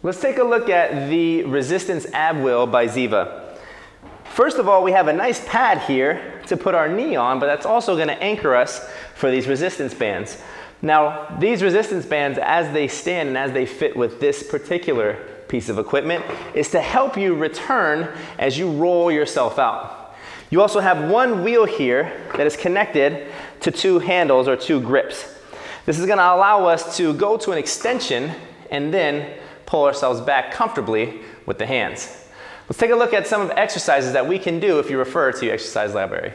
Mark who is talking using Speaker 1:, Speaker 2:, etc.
Speaker 1: Let's take a look at the resistance ab wheel by Ziva. First of all, we have a nice pad here to put our knee on, but that's also gonna anchor us for these resistance bands. Now, these resistance bands, as they stand and as they fit with this particular piece of equipment, is to help you return as you roll yourself out. You also have one wheel here that is connected to two handles or two grips. This is gonna allow us to go to an extension and then pull ourselves back comfortably with the hands. Let's take a look at some of the exercises that we can do if you refer to your exercise library.